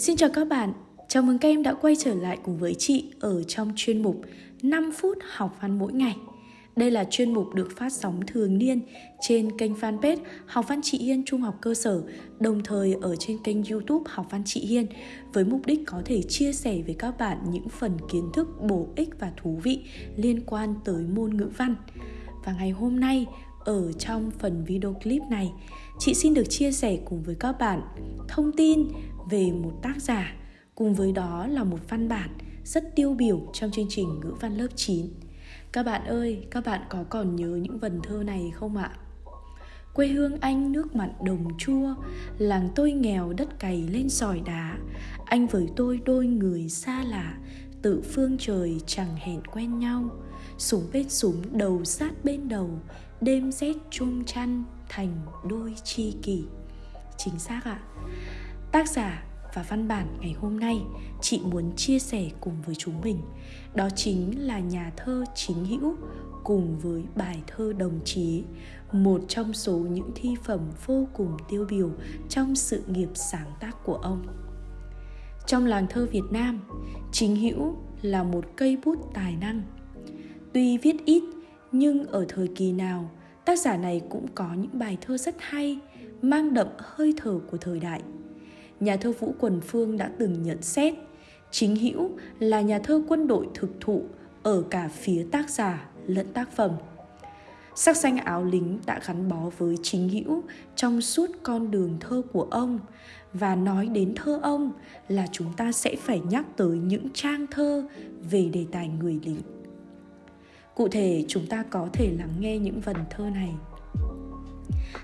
Xin chào các bạn, chào mừng các em đã quay trở lại cùng với chị ở trong chuyên mục 5 phút học văn mỗi ngày. Đây là chuyên mục được phát sóng thường niên trên kênh fanpage Học văn chị Hiên Trung học cơ sở, đồng thời ở trên kênh YouTube Học văn chị Hiên với mục đích có thể chia sẻ với các bạn những phần kiến thức bổ ích và thú vị liên quan tới môn ngữ văn. Và ngày hôm nay, ở trong phần video clip này, chị xin được chia sẻ cùng với các bạn thông tin về một tác giả, cùng với đó là một văn bản rất tiêu biểu trong chương trình ngữ văn lớp 9. Các bạn ơi, các bạn có còn nhớ những vần thơ này không ạ? Quê hương anh nước mặn đồng chua Làng tôi nghèo đất cày lên sỏi đá Anh với tôi đôi người xa lạ Tự phương trời chẳng hẹn quen nhau Súng bên súng đầu sát bên đầu Đêm rét chung chăn thành đôi chi kỷ. Chính xác ạ. Tác giả và văn bản ngày hôm nay, chị muốn chia sẻ cùng với chúng mình. Đó chính là nhà thơ chính hữu cùng với bài thơ đồng chí, một trong số những thi phẩm vô cùng tiêu biểu trong sự nghiệp sáng tác của ông. Trong làng thơ việt nam, chính hữu là một cây bút tài năng. Tuy viết ít nhưng ở thời kỳ nào, tác giả này cũng có những bài thơ rất hay, mang đậm hơi thở của thời đại nhà thơ Vũ Quần Phương đã từng nhận xét, chính hữu là nhà thơ quân đội thực thụ ở cả phía tác giả lẫn tác phẩm. Sắc xanh áo lính đã gắn bó với chính hữu trong suốt con đường thơ của ông, và nói đến thơ ông là chúng ta sẽ phải nhắc tới những trang thơ về đề tài người lính. Cụ thể, chúng ta có thể lắng nghe những vần thơ này.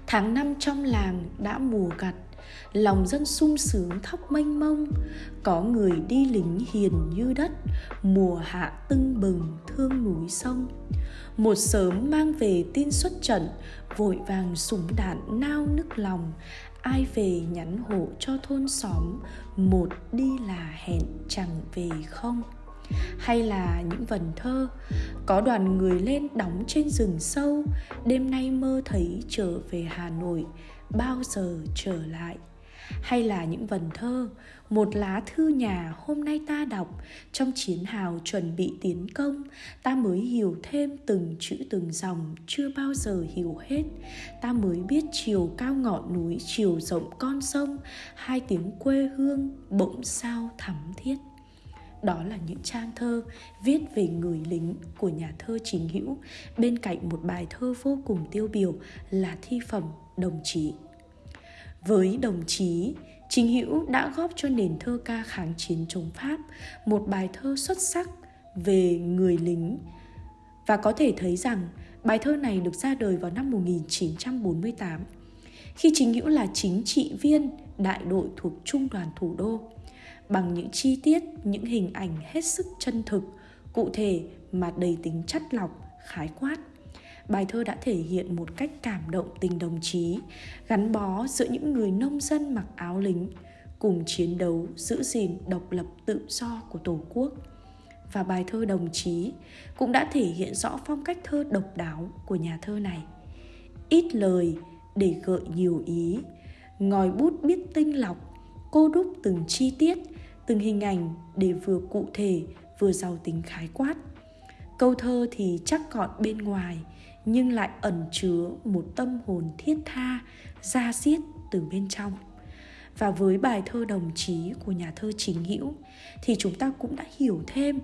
Tháng năm trong làng đã mùa gặt, lòng dân sung sướng thóc mênh mông. Có người đi lính hiền như đất, mùa hạ tưng bừng thương núi sông. Một sớm mang về tin xuất trận, vội vàng súng đạn nao nức lòng. Ai về nhắn hộ cho thôn xóm, một đi là hẹn chẳng về không hay là những vần thơ. Có đoàn người lên đóng trên rừng sâu. Đêm nay mơ thấy trở về hà nội, bao giờ trở lại? Hay là những vần thơ, một lá thư nhà hôm nay ta đọc. Trong chiến hào chuẩn bị tiến công, ta mới hiểu thêm từng chữ từng dòng chưa bao giờ hiểu hết. Ta mới biết chiều cao ngọn núi, chiều rộng con sông. Hai tiếng quê hương bỗng sao thắm thiết đó là những trang thơ viết về người lính của nhà thơ chính hữu bên cạnh một bài thơ vô cùng tiêu biểu là thi phẩm đồng chí với đồng chí, Chính Hữu đã góp cho nền thơ ca kháng chiến chống Pháp một bài thơ xuất sắc về người lính. Và có thể thấy rằng bài thơ này được ra đời vào năm 1948 khi Chính Hữu là chính trị viên đại đội thuộc Trung đoàn Thủ đô. Bằng những chi tiết, những hình ảnh hết sức chân thực, cụ thể mà đầy tính chất lọc, khái quát bài thơ đã thể hiện một cách cảm động tình đồng chí, gắn bó giữa những người nông dân mặc áo lính, cùng chiến đấu giữ gìn độc lập tự do của Tổ quốc. Và bài thơ đồng chí cũng đã thể hiện rõ phong cách thơ độc đáo của nhà thơ này. Ít lời để gợi nhiều ý, ngòi bút biết tinh lọc, cô đúc từng chi tiết, từng hình ảnh để vừa cụ thể vừa giàu tính khái quát. Câu thơ thì chắc gọn bên ngoài, nhưng lại ẩn chứa một tâm hồn thiết tha ra diết từ bên trong và với bài thơ đồng chí của nhà thơ chính hữu thì chúng ta cũng đã hiểu thêm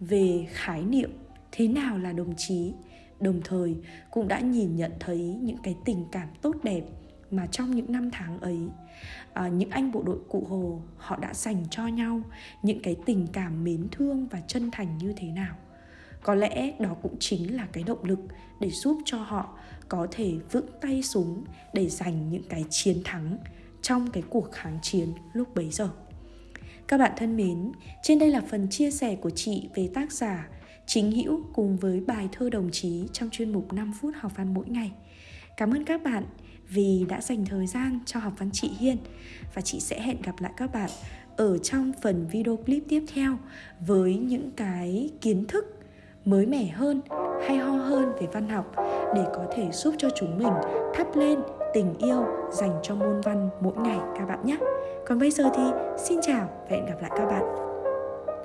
về khái niệm thế nào là đồng chí đồng thời cũng đã nhìn nhận thấy những cái tình cảm tốt đẹp mà trong những năm tháng ấy à, những anh bộ đội cụ hồ họ đã dành cho nhau những cái tình cảm mến thương và chân thành như thế nào. Có lẽ đó cũng chính là cái động lực để giúp cho họ có thể vững tay súng để giành những cái chiến thắng trong cái cuộc kháng chiến lúc bấy giờ. Các bạn thân mến trên đây là phần chia sẻ của chị về tác giả chính hữu cùng với bài thơ đồng chí trong chuyên mục 5 phút học văn mỗi ngày. Cảm ơn các bạn vì đã dành thời gian cho học văn chị Hiên và chị sẽ hẹn gặp lại các bạn ở trong phần video clip tiếp theo với những cái kiến thức mới mẻ hơn, hay ho hơn về văn học để có thể giúp cho chúng mình thắp lên tình yêu dành cho môn văn mỗi ngày các bạn nhé. Còn bây giờ thì xin chào và hẹn gặp lại các bạn